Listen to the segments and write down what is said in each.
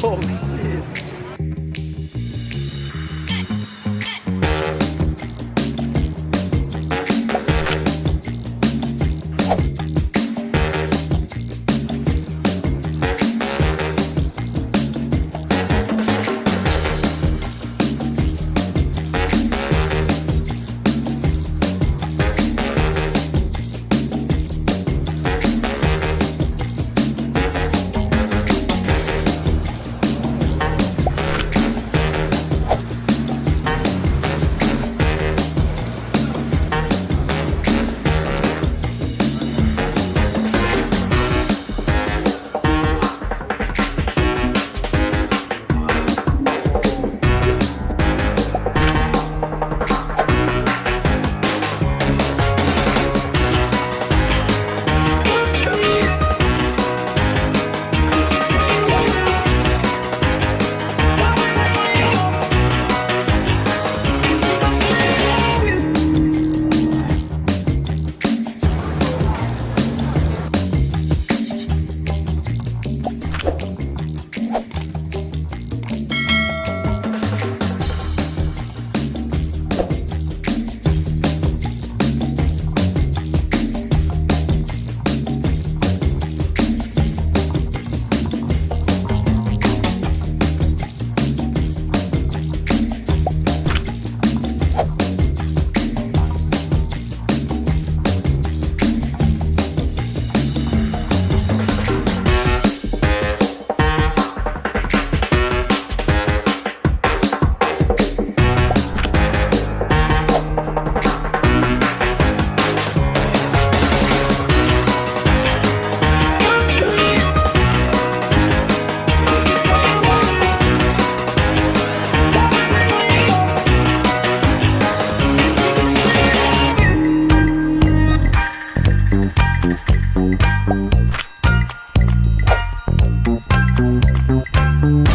Holy Thank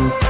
you.